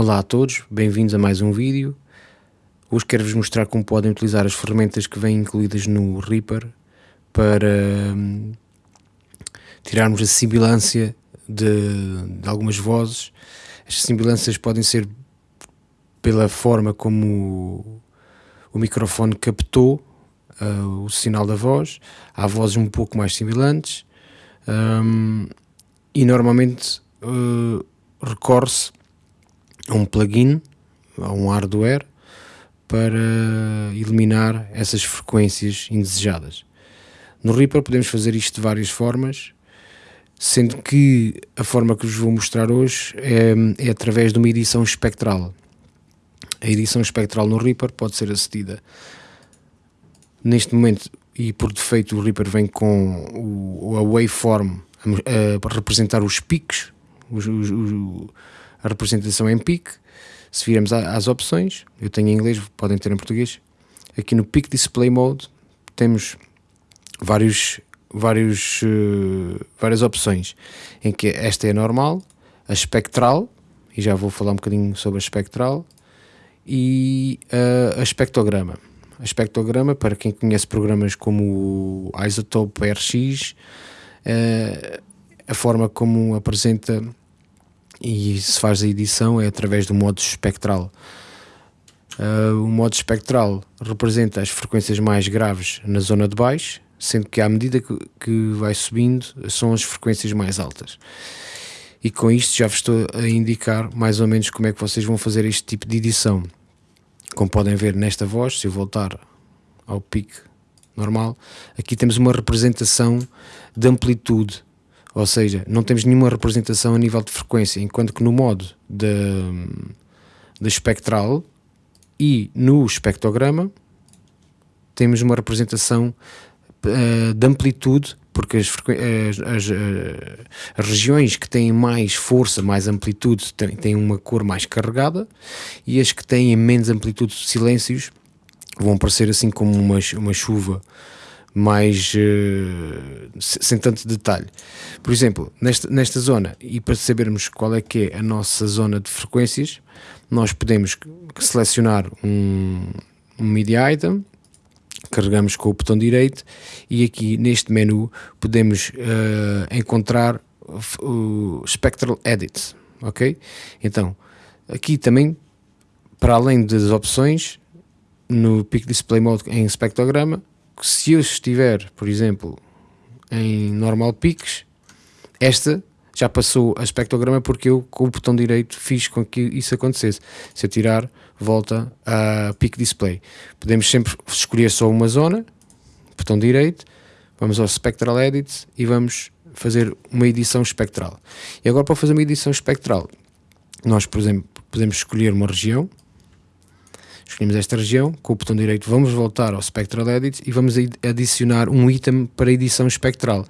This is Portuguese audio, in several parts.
Olá a todos, bem-vindos a mais um vídeo. Hoje quero-vos mostrar como podem utilizar as ferramentas que vêm incluídas no Reaper para hum, tirarmos a sibilância de, de, algumas vozes. As sibilâncias podem ser pela forma como o, o microfone captou uh, o sinal da voz. Há vozes um pouco mais sibilantes um, e normalmente uh, recorre-se um plugin, a um hardware para eliminar essas frequências indesejadas. No Reaper podemos fazer isto de várias formas, sendo que a forma que vos vou mostrar hoje é, é através de uma edição espectral. A edição espectral no Reaper pode ser acedida neste momento e por defeito o Reaper vem com o, a waveform a, a representar os picos, os, os, representação em pique se virmos às opções, eu tenho em inglês, podem ter em português, aqui no Peak Display Mode temos vários, vários, uh, várias opções, em que esta é a normal, a espectral, e já vou falar um bocadinho sobre a espectral, e uh, a espectrograma. A espectrograma, para quem conhece programas como o Isotope RX, uh, a forma como apresenta e se faz a edição é através do modo espectral. Uh, o modo espectral representa as frequências mais graves na zona de baixo, sendo que à medida que, que vai subindo são as frequências mais altas. E com isto já vos estou a indicar mais ou menos como é que vocês vão fazer este tipo de edição. Como podem ver nesta voz, se eu voltar ao pique normal, aqui temos uma representação de amplitude ou seja, não temos nenhuma representação a nível de frequência, enquanto que no modo de, de espectral e no espectrograma temos uma representação uh, de amplitude, porque as, as, as, eh, as, regiões que têm mais força, mais amplitude, têm, têm uma cor mais carregada e as que têm menos amplitude, silêncios, vão aparecer assim como uma, uma chuva mais uh, sem tanto detalhe. Por exemplo, nesta, nesta zona, e para sabermos qual é que é a nossa zona de frequências, nós podemos selecionar um, um media item, carregamos com o botão direito e aqui neste menu podemos uh, encontrar o Spectral Edit, ok? Então, aqui também, para além das opções, no Peak Display Mode em espectrograma, se eu estiver, por exemplo, em normal peaks, esta já passou a espectrograma porque eu, com o botão direito, fiz com que isso acontecesse. Se eu tirar, volta a peak display. Podemos sempre escolher só uma zona, botão direito, vamos ao Spectral Edit e vamos fazer uma edição espectral. E agora para fazer uma edição espectral, nós, por exemplo, podemos escolher uma região, escolhemos esta região, com o botão direito vamos voltar ao Spectral Edit e vamos adicionar um item para edição espectral.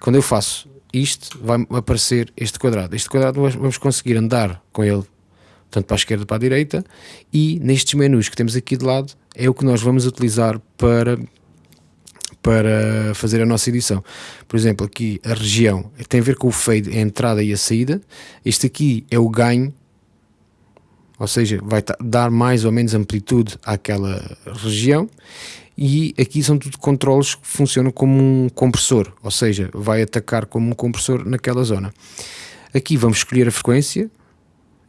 Quando eu faço isto, vai aparecer este quadrado. Este quadrado vamos conseguir andar com ele tanto para a esquerda para a direita e nestes menus que temos aqui de lado é o que nós vamos utilizar para para fazer a nossa edição. Por exemplo, aqui a região tem a ver com o fade, a entrada e a saída. Este aqui é o ganho ou seja, vai dar mais ou menos amplitude àquela região e aqui são tudo controles que funcionam como um compressor, ou seja, vai atacar como um compressor naquela zona. Aqui vamos escolher a frequência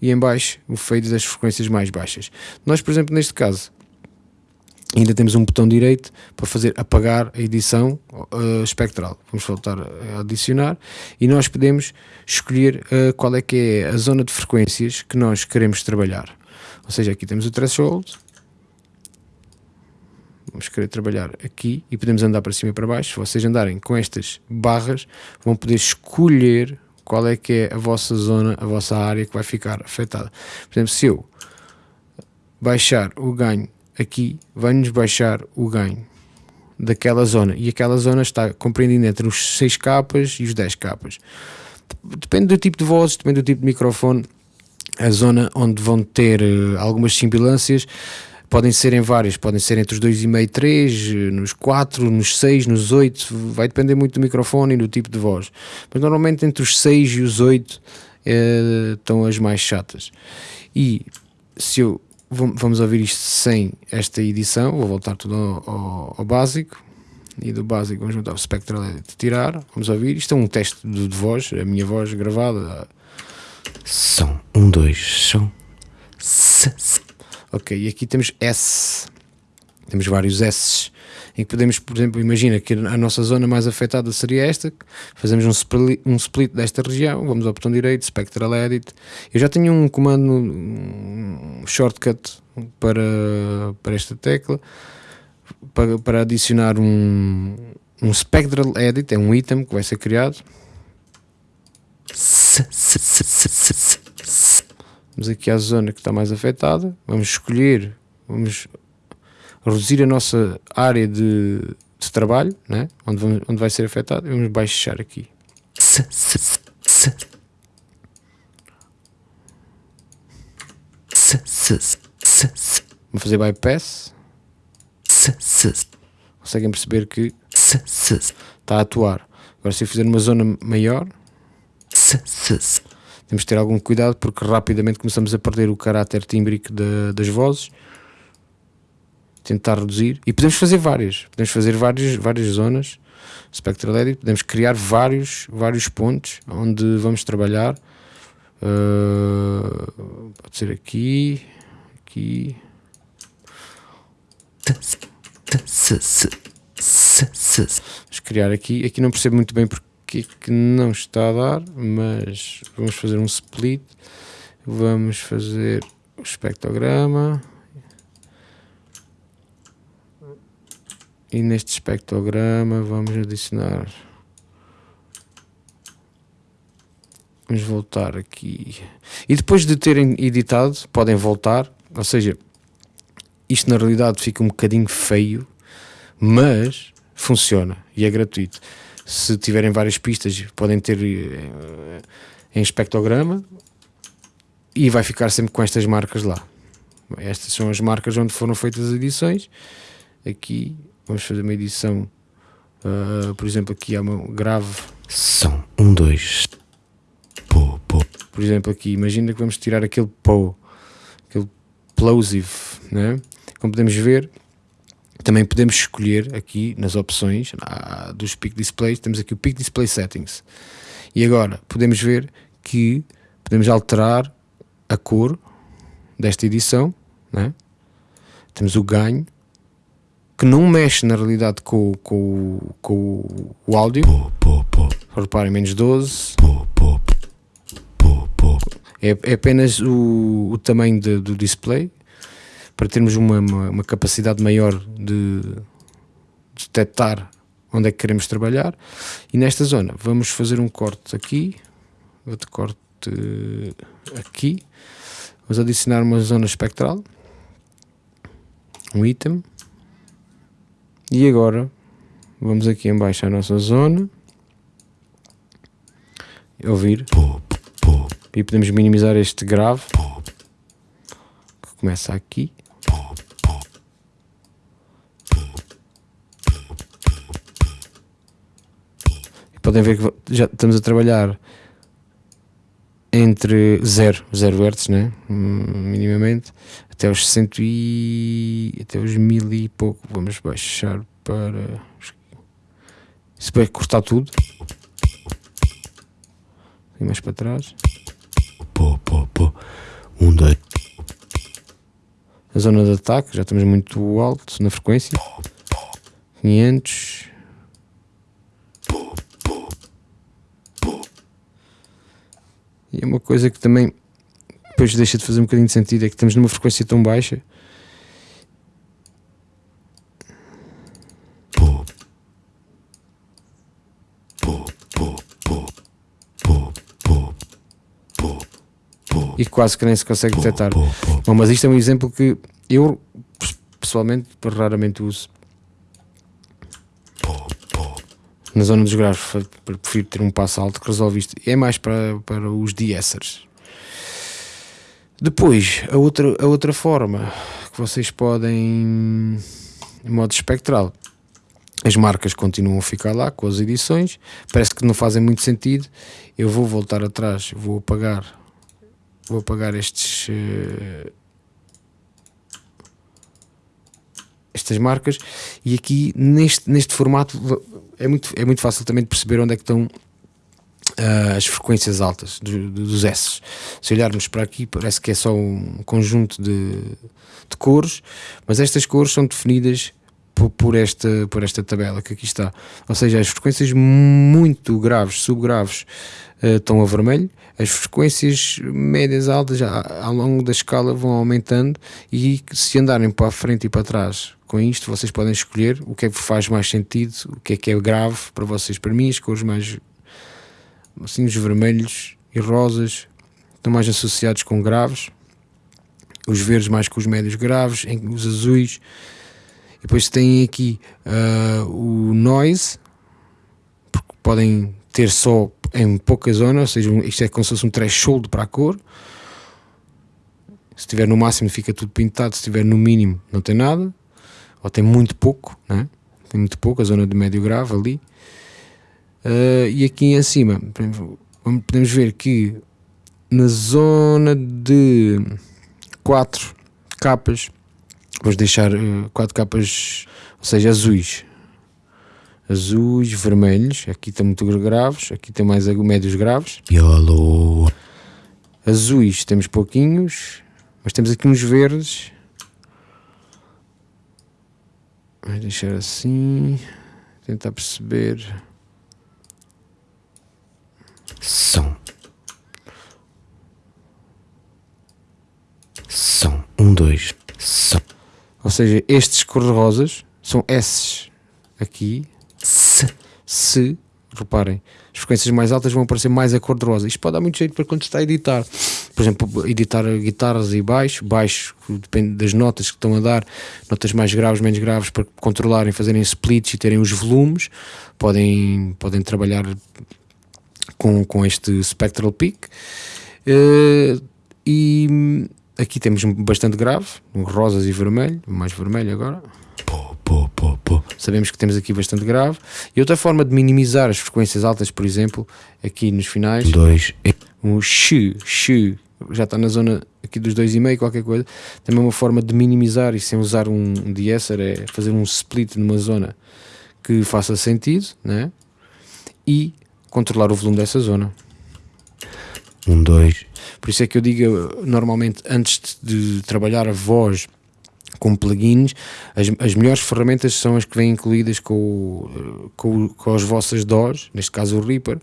e em baixo o fade das frequências mais baixas. Nós, por exemplo, neste caso, ainda temos um botão direito para fazer apagar a edição uh, espectral. Vamos voltar a adicionar e nós podemos escolher uh, qual é que é a zona de frequências que nós queremos trabalhar. Ou seja, aqui temos o threshold, vamos querer trabalhar aqui e podemos andar para cima e para baixo. Se vocês andarem com estas barras, vão poder escolher qual é que é a vossa zona, a vossa área que vai ficar afetada. Por exemplo, se eu baixar o ganho aqui vai-nos baixar o ganho daquela zona e aquela zona está compreendida entre os 6 capas e os 10 capas. Depende do tipo de vozes, depende do tipo de microfone, a zona onde vão ter uh, algumas simbilâncias podem ser em várias, podem ser entre os 2,5 e 3, eh, nos 4, nos 6, nos 8, vai depender muito do microfone e do tipo de voz. Mas normalmente entre os 6 e os 8 uh, estão as mais chatas. E se eu vamos ouvir isto sem esta edição, vou voltar tudo ao, ao, ao básico. E do básico vamos juntar o Spectral Edit tirar, vamos ouvir, isto é um teste de, de voz, a minha voz gravada. Som, um, dois, som. Ok, e aqui temos S. Temos vários S em que podemos, por exemplo, imagina que a nossa zona mais afetada seria esta, fazemos um split, um split desta região, vamos ao botão direito, Spectral Edit. Eu já tenho um comando, um shortcut para, para esta tecla, para, para adicionar um, um Spectral Edit, é um item que vai ser criado. Vamos aqui à zona que está mais afetada, vamos escolher, vamos reduzir a nossa área de, de trabalho, né? onde, vamos, onde vai ser afetado, vamos baixar aqui. Vamos fazer bypass. Conseguem perceber que está a atuar. Agora, se eu fizer uma zona maior, temos que ter algum cuidado porque rapidamente começamos a perder o caráter tímbrico de, das vozes tentar reduzir. E podemos fazer várias, podemos fazer várias, várias zonas Spectral Edit, podemos criar vários, vários pontos onde vamos trabalhar. Uh, pode ser aqui aqui. Vamos criar aqui, aqui não percebo muito bem porque é que não está a dar mas vamos fazer um split. Vamos fazer o espectrograma e neste espectrograma vamos adicionar. Vamos voltar aqui. E depois de terem editado podem voltar. Ou seja isto na realidade fica um bocadinho feio mas funciona e é gratuito. Se tiverem várias pistas podem ter eh, em espectrograma e vai ficar sempre com estas marcas lá. Estas são as marcas onde foram feitas as edições. Aqui vamos fazer uma edição, uh, por exemplo, aqui há uma grave. São um, dois. Pô, pô. Por exemplo, aqui, imagina que vamos tirar aquele pô, aquele plosive, né? Como podemos ver, também podemos escolher aqui nas opções ah, dos Peak Displays, temos aqui o Peak Display Settings. E agora podemos ver que podemos alterar a cor desta edição, né? temos o ganho, que não mexe na realidade com, com, com o áudio. Pô, pô, pô. Reparem, menos 12. É, é apenas o, o tamanho de, do display para termos uma, uma, uma capacidade maior de, de detectar onde é que queremos trabalhar. E nesta zona vamos fazer um corte aqui, outro corte aqui. Vamos adicionar uma zona espectral, um item. E agora vamos aqui em baixo à nossa zona. Ouvir. E podemos minimizar este grave. Que começa aqui. E podem ver que já estamos a trabalhar entre 0, 0 Hz, né? minimamente, até os 100 e até os 1000 e pouco. Vamos baixar para. Se vai cortar tudo. E mais para trás. Pô, pô, pô. Um, dois. A zona de ataque, já estamos muito alto na frequência. 500. E é uma coisa que também depois deixa de fazer um bocadinho de sentido, é que estamos numa frequência tão baixa. E quase que nem se consegue detectar. Bom, mas isto é um exemplo que eu pessoalmente raramente uso. Na zona dos graves prefiro ter um passo alto que resolve isto. É mais para, para os de-essers. Depois, a outra, a outra forma que vocês podem, em modo espectral, as marcas continuam a ficar lá com as edições, parece que não fazem muito sentido. Eu vou voltar atrás, vou apagar, vou apagar estes. Uh, estas marcas e aqui neste, neste formato é muito, é muito fácil também de perceber onde é que estão uh, as frequências altas do, dos S. Se olharmos para aqui, parece que é só um conjunto de, de cores, mas estas cores são definidas por, por, esta, por esta tabela que aqui está. Ou seja, as frequências muito graves, subgraves, uh, estão a vermelho, as frequências médias altas ao longo da escala vão aumentando e se andarem para a frente e para trás com isto, vocês podem escolher o que é que faz mais sentido, o que é que é grave para vocês. Para mim, as cores mais assim, os vermelhos e rosas estão mais associados com graves, os verdes mais com os médios graves, os azuis. E depois tem aqui uh, o noise, porque podem ter só em pouca zona, ou seja, isto é como se fosse um threshold para a cor. Se estiver no máximo fica tudo pintado, se estiver no mínimo não tem nada, ou tem muito pouco, né? tem muito pouco, a zona de médio grave ali. Uh, e aqui em cima podemos ver que na zona de 4 capas, vamos deixar 4 uh, capas, ou seja, azuis. Azuis, vermelhos, aqui estão muito graves, aqui tem mais médios graves. Yellow. Azuis temos pouquinhos, mas temos aqui uns verdes. Vamos deixar assim, tentar perceber. São. São. Um, dois. São. Ou seja, estes cor-de-rosas são S aqui. Se. Se, reparem, as frequências mais altas vão aparecer mais a cor-de-rosa. Isto pode dar muito jeito para quando está a editar. Por exemplo, editar guitarras e baixo, baixo, depende das notas que estão a dar, notas mais graves, menos graves, para controlarem, fazerem splits e terem os volumes. Podem, podem trabalhar com, com este Spectral Peak. Uh, e aqui temos bastante grave, rosas e vermelho, mais vermelho agora. Pô, pô, pô, pô. Sabemos que temos aqui bastante grave. E outra forma de minimizar as frequências altas, por exemplo, aqui nos finais, Dois. um x, x, já está na zona aqui dos 2,5, qualquer coisa. Também uma forma de minimizar e sem usar um deesser é fazer um split numa zona que faça sentido, né? E controlar o volume dessa zona. Um, dois. Por isso é que eu digo, normalmente, antes de trabalhar a voz com plugins, as, as melhores ferramentas são as que vêm incluídas com, com, com as vossas DAWs, neste caso o Reaper,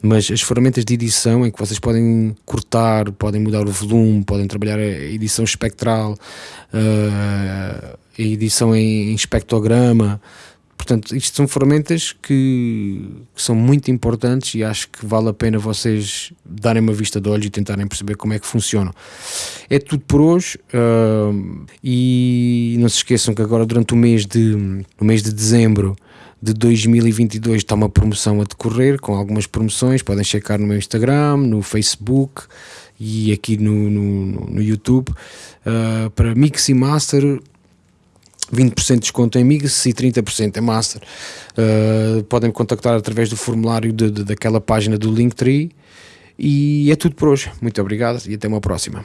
mas as ferramentas de edição em que vocês podem cortar, podem mudar o volume, podem trabalhar a edição espectral, uh, a edição em, em espectrograma, Portanto, isto são ferramentas que, que, são muito importantes e acho que vale a pena vocês darem uma vista de olhos e tentarem perceber como é que funcionam. É tudo por hoje uh, e não se esqueçam que agora durante o mês de, o mês de dezembro de 2022 está uma promoção a decorrer com algumas promoções, podem checar no meu Instagram, no Facebook e aqui no, no, no YouTube uh, para Mix e Master 20% de desconto em Mix e 30% em Master. Uh, podem me contactar através do formulário de, de, daquela página do Linktree. E é tudo por hoje. Muito obrigado e até uma próxima.